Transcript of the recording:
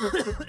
Ahem.